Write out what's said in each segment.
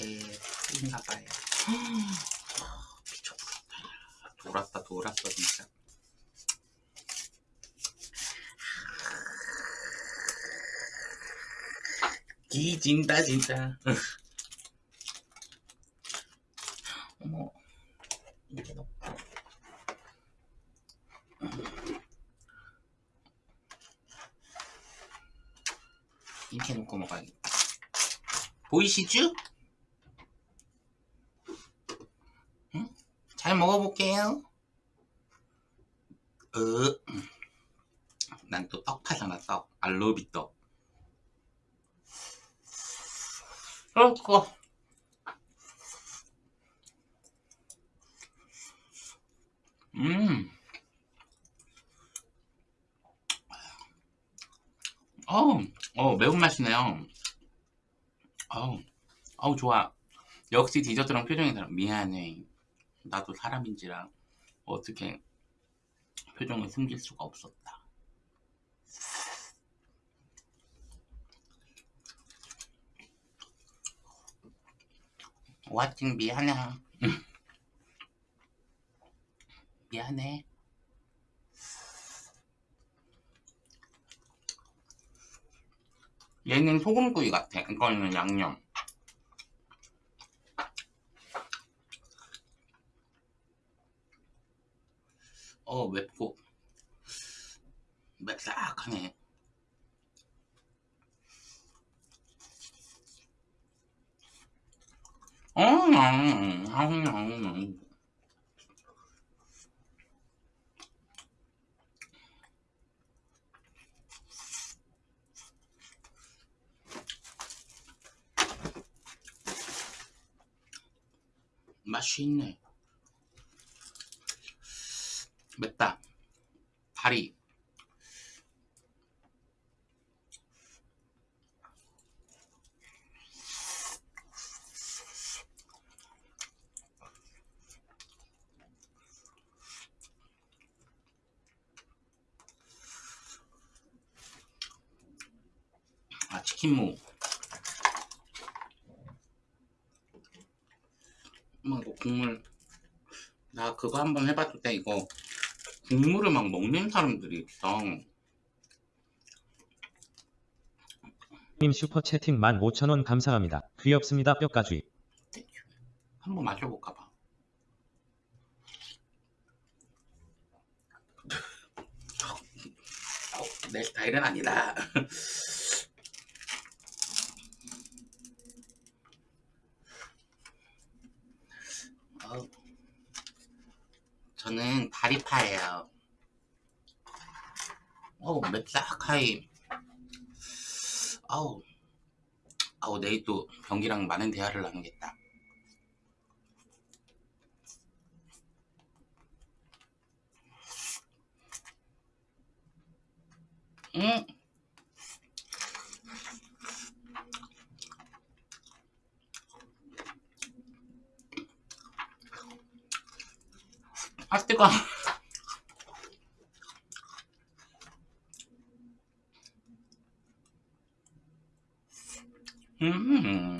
에 틀린가봐요 미쳤다. 돌았다 돌았어 진짜. 기진다 진짜. 어머. 이렇게 넣고. 이렇게 놓고 먹어야겠다. 보이시죠? 잘 먹어볼게요. 으, 난또 떡 파잖아 떡. 알로비 떡. 그렇고. 음. 어우, 어, 매운맛이네요. 어우, 어우, 좋아. 역시 디저트랑 표정이 다르 미안해. 나도 사람인지라 어떻게 표정을 숨길 수가 없었다. 왓팅 미안해. 미안해. 얘는 소금구이 같아. 이거는 양념. 어, 맵고. 맵싹하네. 어, 음, 음, 음. 맛이 있네 맵다. 다리. 아 치킨무. 막 이거 국물. 나 그거 한번 해봤을 때 이거 국물을 막 먹는 사람들이 있어 님 슈퍼 채팅 15,000원 감사합니다. 귀엽습니다 뼈가쥐. 한번 마셔볼까 봐 어, 내 스타일은 아니다 저는 다리파예요. 어우 맵싹하이. 아우. 아우 내일 또 병기랑 많은 대화를 나누겠다. 음. 아 뜨거 음.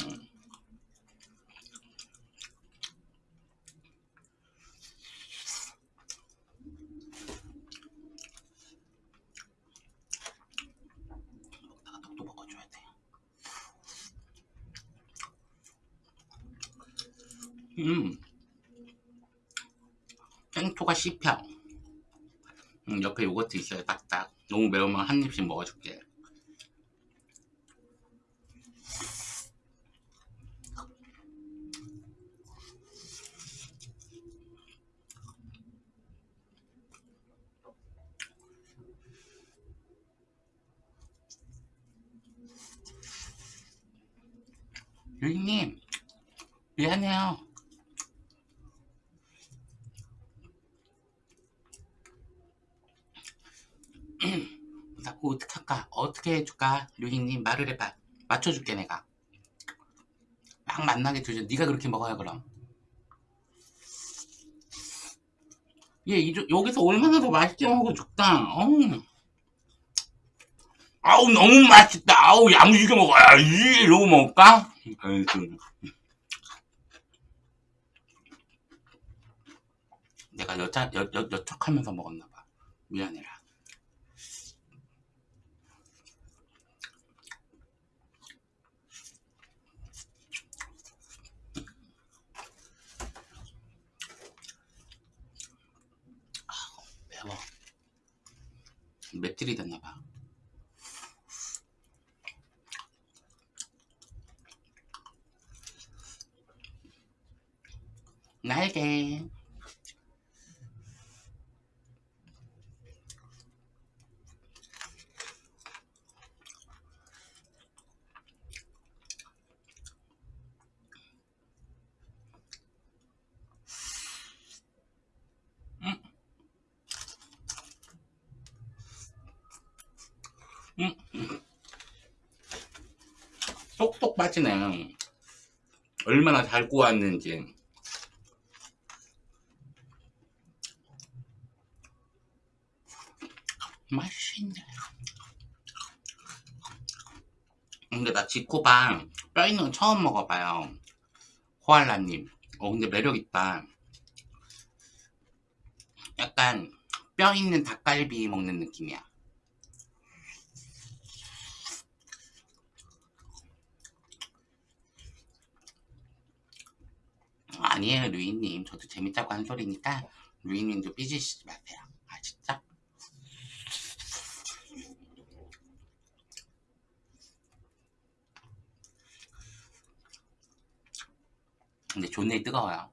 음. 생토가 씹혀. 음, 옆에 요거트 있어요, 딱딱. 너무 매우면 한 입씩 먹어줄게. 유인님, 미안해요. 자꾸 어떡할까? 어떻게 해줄까? 류희님 말을 해봐. 맞춰줄게 내가. 막 만나게 되죠. 네가 그렇게 먹어야 그럼. 얘 이, 여기서 얼마나 더 맛있게 먹어 죽다. 어우. 아우 너무 맛있다. 아우 야무지게 먹어야지. 이러고 먹을까? 내가 여차, 여, 여, 여척하면서 먹었나봐. 미안해라. 맵찔이 됐나봐. 날개 쏙쏙 빠지네. 얼마나 잘 구웠는지. 맛있네. 근데 나 지코방 뼈 있는 거 처음 먹어봐요. 코알라님. 어, 근데 매력있다. 약간 뼈 있는 닭갈비 먹는 느낌이야. 아니에요, 루이님. 저도 재밌다고 한 소리니까 루이님도 삐지시지 마세요. 아, 진짜? 근데 존내 뜨거워요.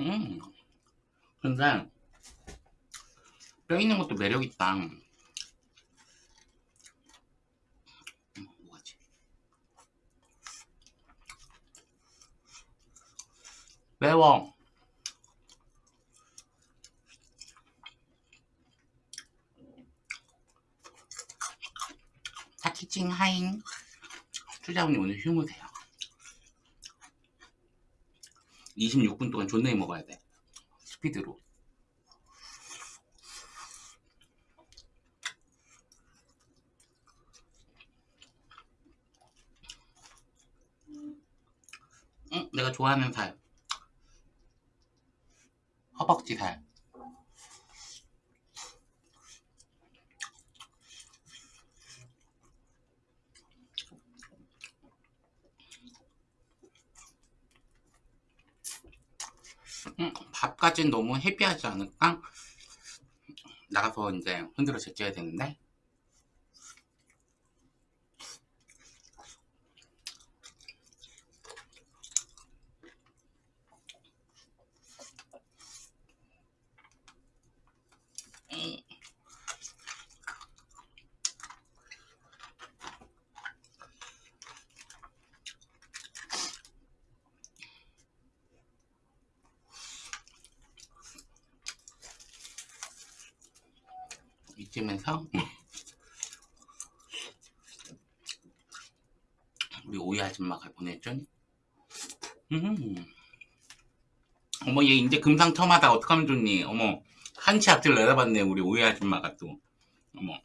음. 근데 뼈 있는 것도 매력 있다. 음? 매워. 타키칭 하잉. 추자훈님 오늘 휴무세요. 26분 동안 존나게 먹어야 돼. 스피드로. 응, 내가 좋아하는 살. 허벅지 살. 응, 밥까진 너무 헤비하지 않을까? 나가서 이제 흔들어 제껴야 되는데. 이쯤에서 우리 오이 아줌마가 보내준 음. 어머 얘 이제 금상 처음 하다. 어떡하면 좋니? 어머 한치 앞을 내다봤네 우리 오이 아줌마가 또. 어머.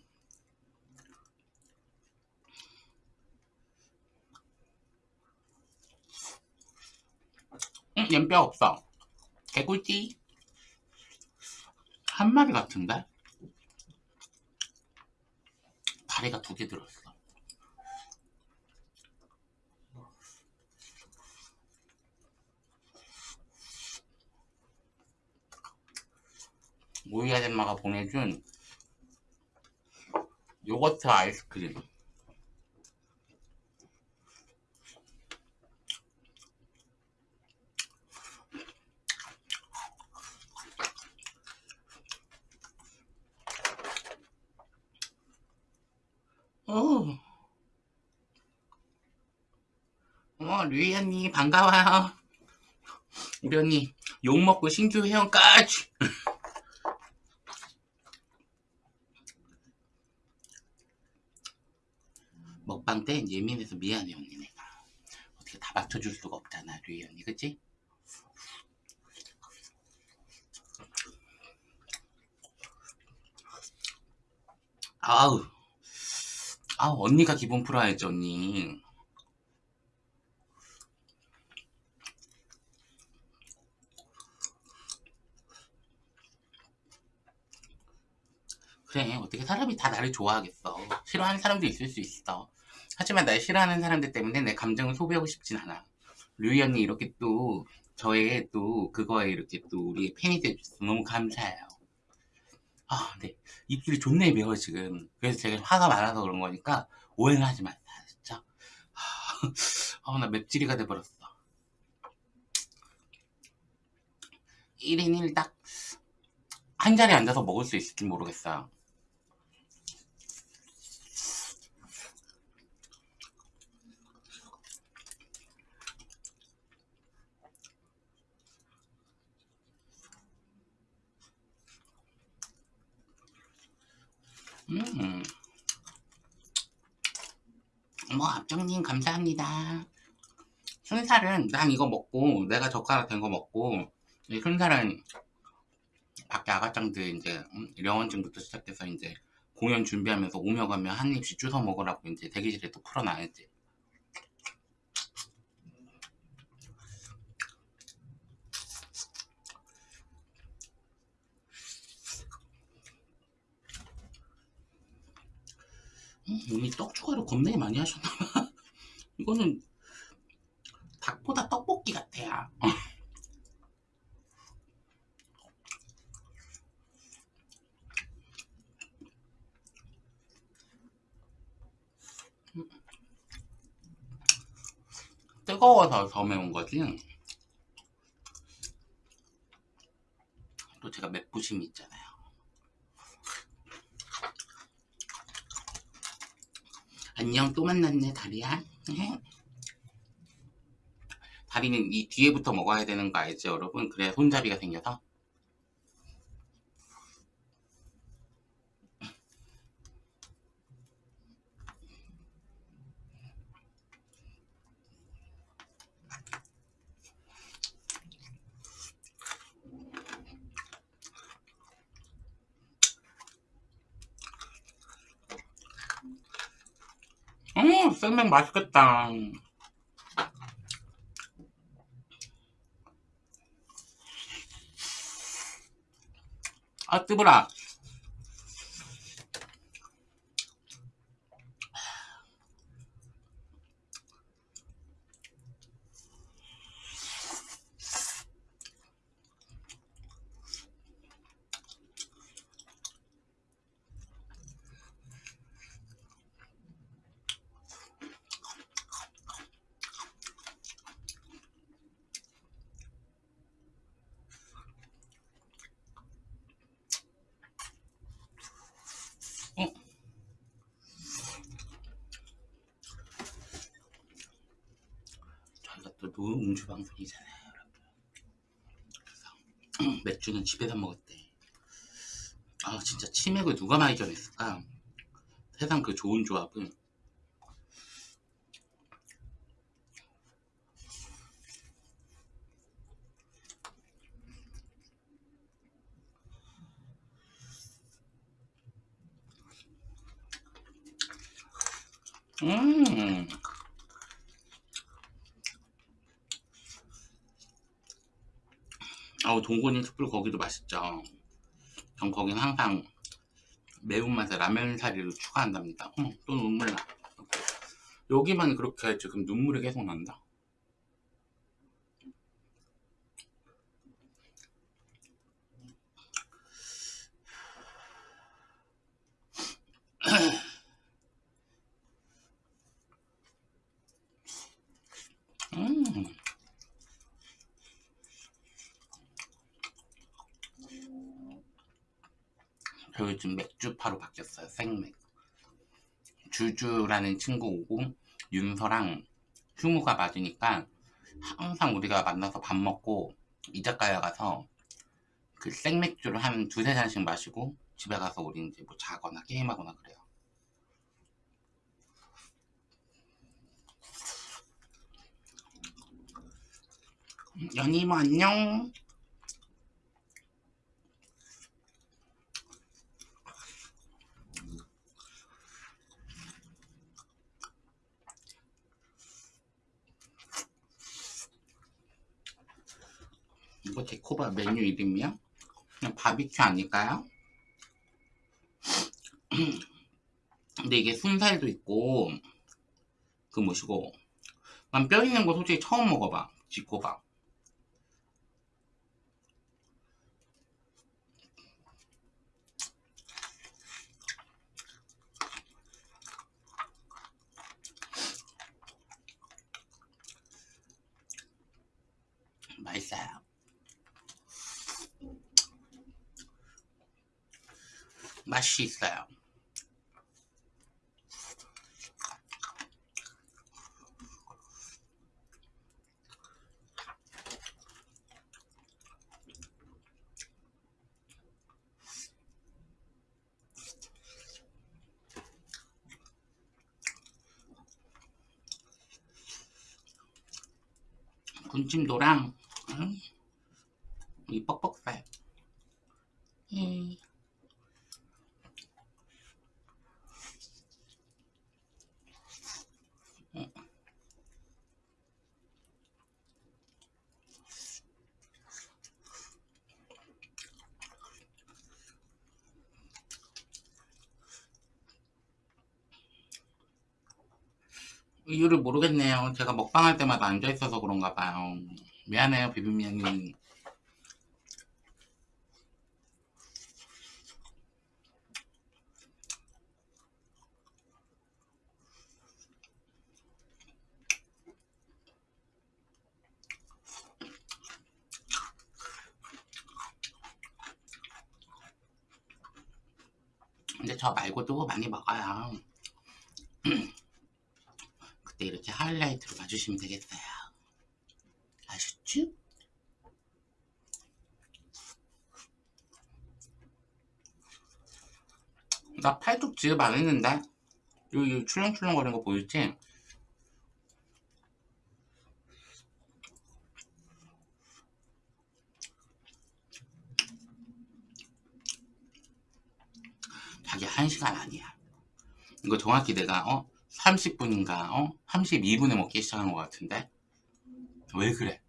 응, 얜뼈 없어. 개꿀띠? 한 마리 같은데? 다리가 두 개 들었어. 오이 아줌마가 보내준 요거트 아이스크림. 어. 루이 언니, 반가워요. 우리 언니, 욕먹고 신규 회원까지. 먹방 때 예민해서 미안해, 언니 내가. 어떻게 다 맞춰줄 수가 없잖아, 루이 언니, 그치? 아우 아우 언니가 기분 풀어야지 언니 그래 어떻게 사람이 다 나를 좋아하겠어. 싫어하는 사람도 있을 수 있어. 하지만 날 싫어하는 사람들 때문에 내 감정을 소비하고 싶진 않아. 류이 언니 이렇게 또 저의 또 그거에 이렇게 또 우리 팬이 돼주셔서 너무 감사해요. 아 근데 입술이 존내 매워 지금. 그래서 제가 화가 많아서 그런 거니까 오해는 하지 마세요 진짜. 아 나 맵찔이가 돼버렸어. 1인 1닭 한 자리에 앉아서 먹을 수 있을지 모르겠어요 음. 어머 앞정님 감사합니다 순살은 난 이거 먹고 내가 젓가락 된 거 먹고 이 순살은 밖에 아가짱들 이제 음, 영원증부터 시작해서 이제 공연 준비하면서 오며 가며 한 입씩 주워 먹으라고 이제 대기실에 또 풀어놔야지 음, 오늘 떡 추가를 겁나게 많이 하셨나봐. 이거는 닭보다 떡볶이 같아요. 뜨거워서 더 매운 거지. 또 제가 맵부심이 있잖아요 안녕 또 만났네 다리야. 다리는 이 뒤에부터 먹어야 되는 거 알죠 여러분? 그래야 손잡이가 생겨서 음 생맥 맛있겠다. 아 뜨거라 주 방송이잖아요 여러분. 맥주는 집에서 먹었대. 아 진짜 치맥을 누가 많이 전했을까? 세상 그 좋은 조합을 음 아우 동곤이 숯불 거기도 맛있죠. 전 거긴 항상 매운맛에 라면 사리를 추가한답니다. 어, 또 눈물 나. 여기만 그렇게 지금 눈물이 계속 난다 음. 저 요즘 맥주파로 바뀌었어요. 생맥. 주주라는 친구 오고 윤서랑 휴무가 맞으니까 항상 우리가 만나서 밥 먹고 이자카야 가서 그 생맥주를 한 두세 잔씩 마시고 집에 가서 우리 이제 뭐 자거나 게임하거나 그래요. 뭐 안녕 이거 데코바 메뉴 이름이야? 그냥 바비큐 아닐까요? 근데 이게 순살도 있고 그 뭐시고 난 뼈 있는 거 솔직히 처음 먹어봐 지코바 맛있어요 맛이 있어요 군침도랑 음, 이 뻑뻑살 음. 이유를 모르겠네요. 제가 먹방할 때마다 앉아있어서 그런가 봐요. 미안해요, 비빔면이. 근데 저 말고도 많이 먹어요. 그때 이렇게 하이라이트로 봐주시면 되겠어요. 아셨죠? 나 팔뚝 지읍 안 했는데? 여기 출렁출렁 거리는 거 보이지? 자기 1시간 아니야. 이거 정확히 내가 어 30분인가 어 32분에 먹기 시작한 것 같은데 왜 그래?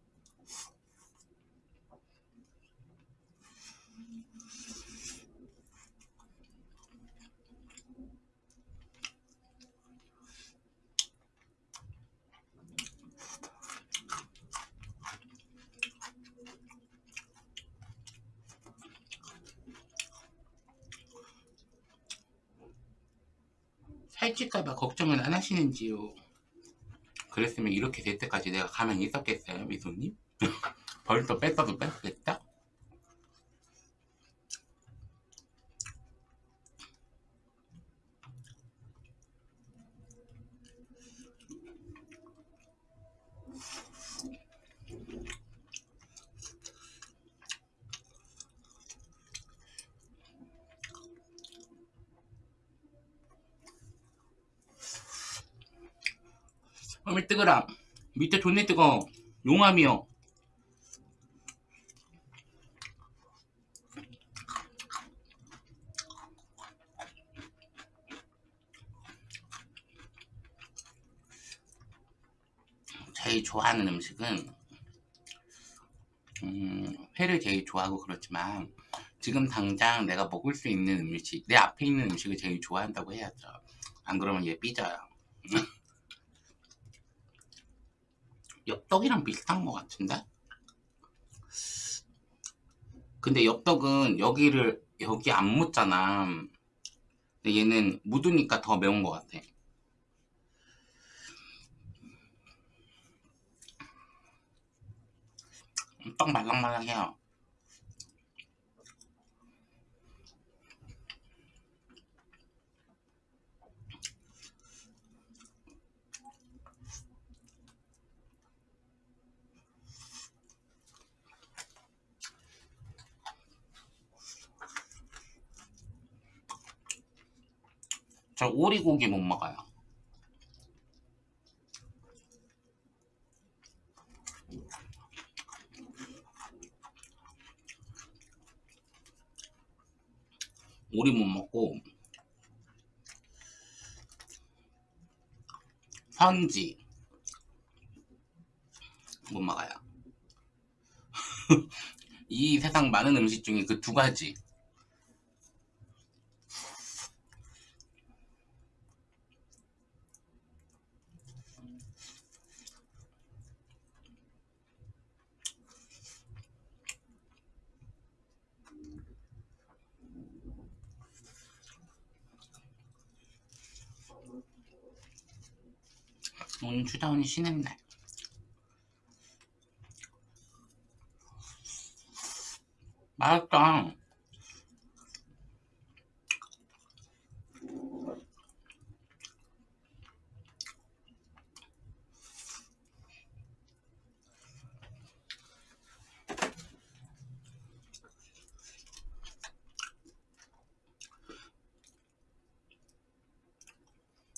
살찔까봐 걱정은 안 하시는지요? 그랬으면 이렇게 될 때까지 내가 가만히 있었겠어요, 미소님? 벌써 뺐어도 뺐겠다? 어미 뜨거라. 밑에 존내 뜨거. 용암이요 제일 좋아하는 음식은 음, 회를 제일 좋아하고 그렇지만 지금 당장 내가 먹을 수 있는 음식 내 앞에 있는 음식을 제일 좋아한다고 해야죠. 안 그러면 얘 삐져요 엽떡이랑 비슷한 것 같은데? 근데 엽떡은 여기를 여기 안 묻잖아. 근데 얘는 묻으니까 더 매운 것 같아. 떡 말랑말랑해요 저 오리고기 못 먹어요 오리 못 먹고 선지 못 먹어요 이 세상 많은 음식 중에 그 두 가지. 오늘 추다운이 쉬는 날. 맛있다.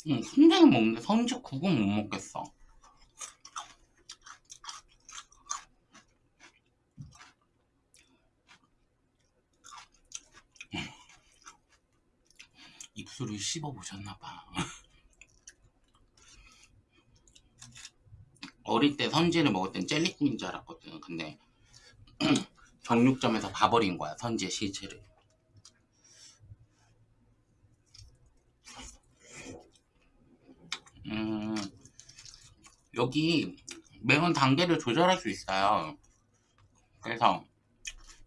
응, 순대는 먹는데 선지 국은 못 먹겠어. 입술을 씹어보셨나봐. 어릴 때 선지를 먹을 땐 젤리국인 줄 알았거든. 근데 정육점에서 봐버린 거야, 선지의 실체를. 음, 여기 매운 단계를 조절할 수 있어요. 그래서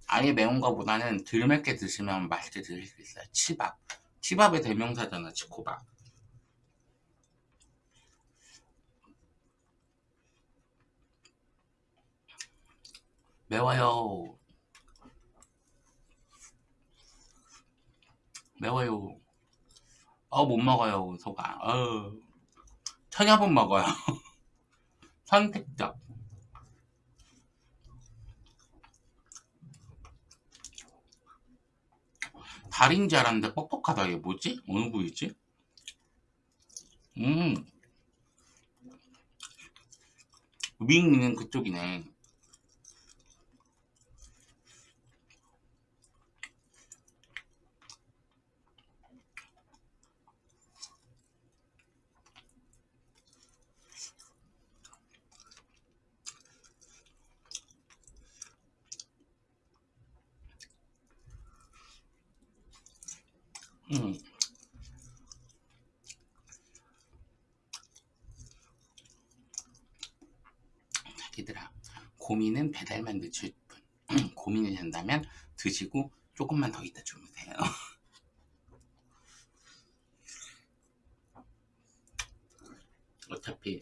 아예 매운 거보다는 덜 맵게 드시면 맛있게 드실 수 있어요. 치밥. 치밥의 대명사잖아, 치코밥. 매워요. 매워요. 어, 못 먹어요, 소가. 어. 천여분 먹어요. 선택적. 다리인 줄 알았는데 뻑뻑하다. 이게 뭐지? 어느 부위지? 음. 윙은 그쪽이네. 음. 자기들아, 고민은 배달만 늦출 뿐. 고민이 된다면 드시고 조금만 더 있다 주무세요. 어차피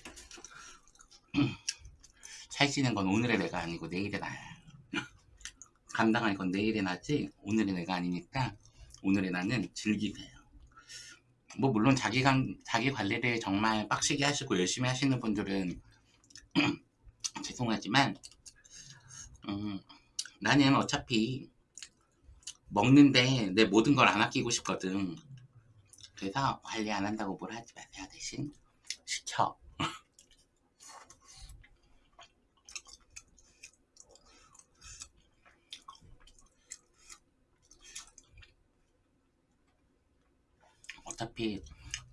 살찌는 건 오늘의 내가 아니고 내일의 나야. 감당할 건 내일의 나지 오늘의 내가 아니니까 오늘의 나는 즐기세요. 뭐 물론 자기 관 자기 관리를 정말 빡시게 하시고 열심히 하시는 분들은 죄송하지만 음, 나는 어차피 먹는데 내 모든 걸 안 아끼고 싶거든. 그래서 관리 안 한다고 뭘 하지 마세요. 대신 시켜. 어차피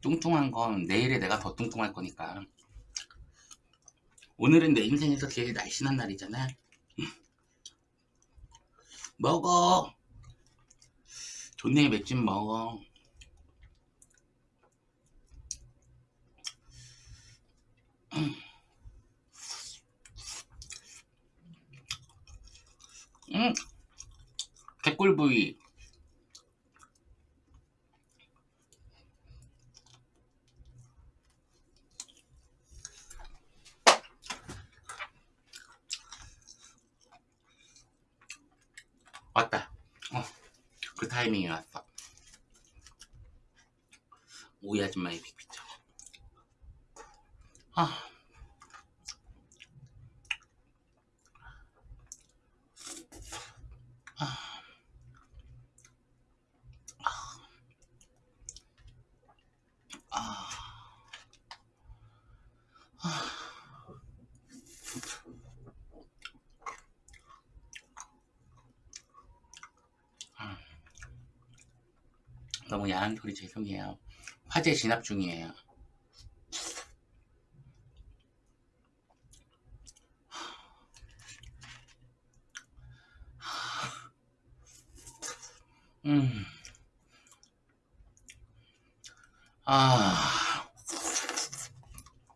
뚱뚱한 건 내일에 내가 더 뚱뚱할 거니까. 오늘은 내 인생에서 제일 날씬한 날이잖아. 먹어. 좋네, 맥주 먹어. 음, 개꿀 부위. 왔다. 어, 그 타이밍이 왔어. 오이 아줌마의 빅피처. 아. 아. 소리 죄송해요. 화재 진압 중이에요. 음. 아.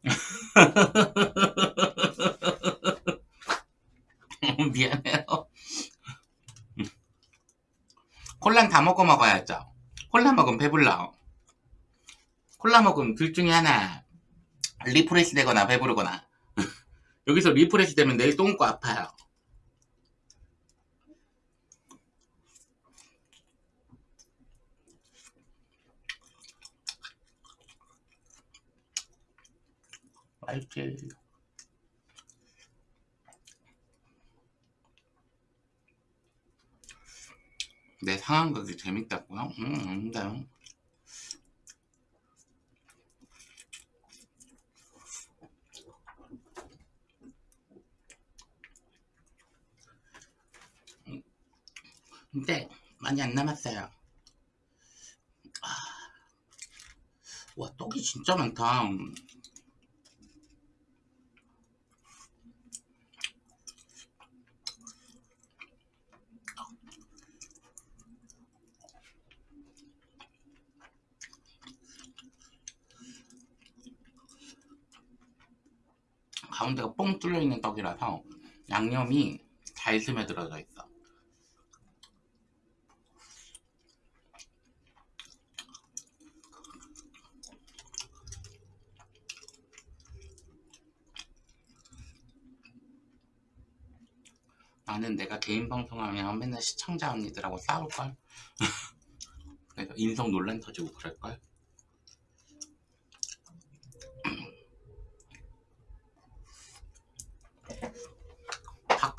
미안해요. 콜란 다 먹고 먹어야죠. 콜라 먹으면 배불러. 콜라 먹으면 둘 중에 하나. refresh 되거나 배부르거나. 여기서 refresh 되면 내일 똥꼬 아파요. 맛있지. 내 상황극이 재밌다고요? 음, 아닌데요. 근데 많이 안 남았어요. 아, 와 떡이 진짜 많다. 가운데가 뻥 뚫려 있는 떡이라서 양념이 잘 스며들어져 있어. 나는 내가 개인 방송하면 맨날 시청자 언니들하고 싸울걸. 그래서 인성 논란 터지고 그럴걸.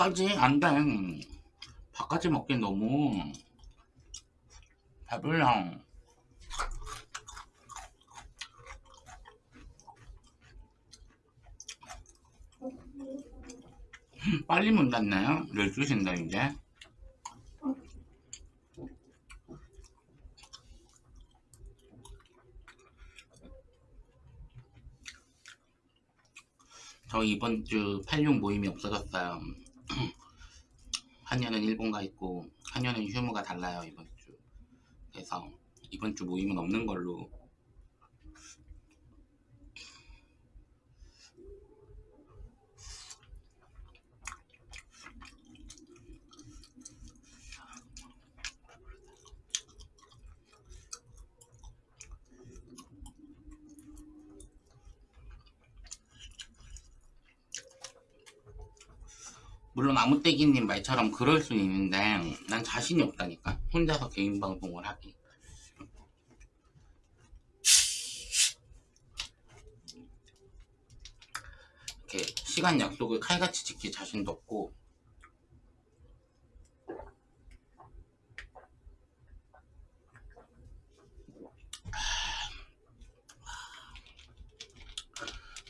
밥까지 안 돼. 밥까지 먹긴 너무 배불러. 빨리 문 닫나요? 12시인데 이제 저 이번 주 86 모임이 없어졌어요 한 년은 일본 가 있고 한 년은 휴무가 달라요 이번 주. 그래서 이번 주 모임은 없는 걸로 물론 아무떼기님 말처럼 그럴 수는 있는데 난 자신이 없다니까. 혼자서 개인 방송을 하기. 이렇게 시간 약속을 칼같이 지킬 자신도 없고.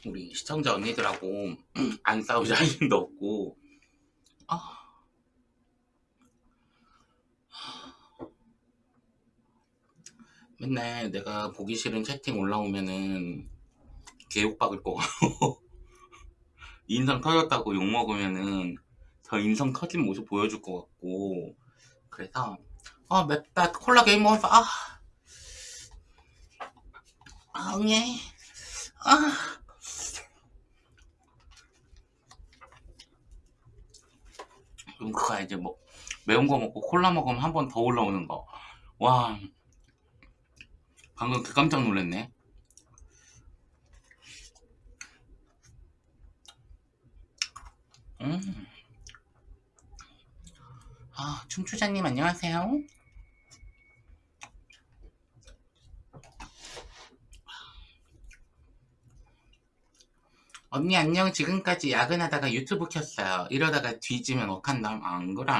우리 시청자 언니들하고 안 싸울 자신도 없고 아. 맨날 내가 보기 싫은 채팅 올라오면은 개욕박을 거 같고. 인성 터졌다고 욕먹으면은 저 인성 터진 모습 보여줄 것 같고. 그래서 아 맵다 콜라 게임 먹어서 아. 아, 응애 아 그럼 그거 이제 뭐 매운 거 먹고 콜라 먹으면 한 번 더 올라오는 거. 와 방금 그 깜짝 놀랐네. 음. 아 춤추자님 안녕하세요. 언니 안녕 지금까지 야근하다가 유튜브 켰어요. 이러다가 뒤지면 어떡한다 안 그래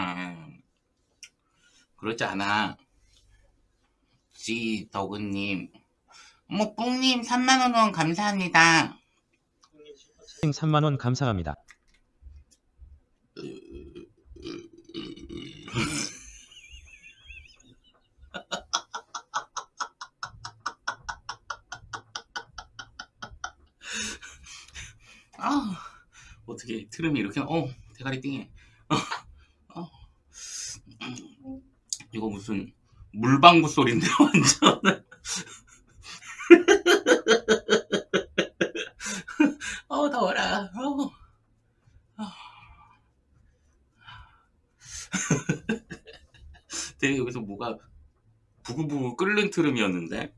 그러지 않아. 지더그님 어머 뿡님 3만원 후원 감사합니다. 3만원 감사합니다. 아 어떻게 트름이 이렇게 어 대가리 띵해 어, 어. 이거 무슨 물방구 소리인데 완전. 어 더워라. 어. 되게 여기서 뭐가 부글부글 끓는 트름이었는데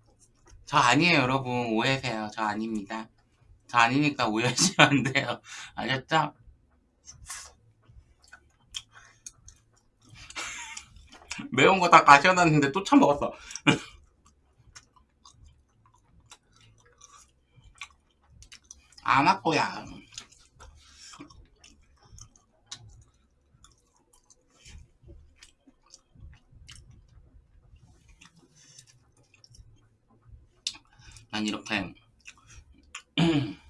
저 아니에요 여러분 오해세요 저 아닙니다 저 아니니까 오해하시면 안 돼요. 아셨죠? 매운 거 다 가셔놨는데 또할 거야. 난 이렇게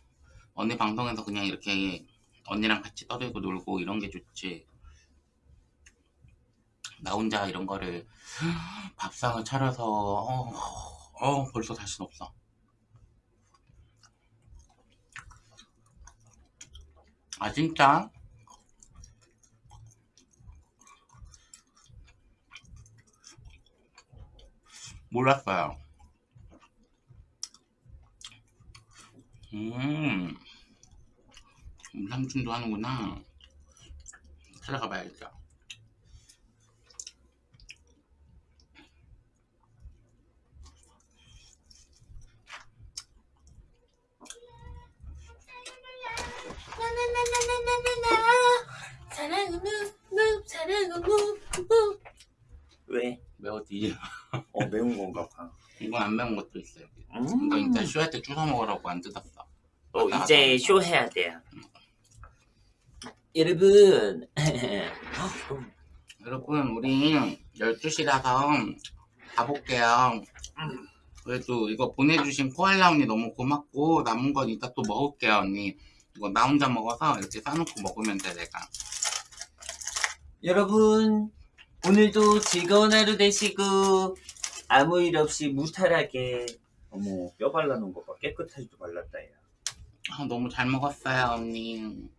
언니 방송에서 그냥 이렇게 언니랑 같이 떠들고 놀고 이런 게 좋지. 나 혼자 이런 거를 밥상을 차려서 어, 어 벌써 자신 없어. 아 진짜? 몰랐어요 음, 음, 삼촌도 하는구나. 찾아가 봐야겠다. 왜? 매워지. 어 매운 건가 봐. 이건 안 매운 것도 있어요. 음. 이거 이따 쇼할 때 주워 먹으라고 안 뜯었어. 어, 맞다, 이제 맞다. 쇼 해야 돼요. 여러분. 여러분, 우리 12시라서 가볼게요. 그래도 이거 보내주신 코알라 언니 너무 고맙고, 남은 건 이따 또 먹을게요, 언니. 이거 나 혼자 먹어서 이렇게 싸놓고 먹으면 돼, 내가. 여러분 오늘도 즐거운 하루 되시고 아무 일 없이 무탈하게 어머 뼈 발라놓은 거봐 깨끗하지도 발랐다 야 아, 너무 잘 먹었어요, 언니.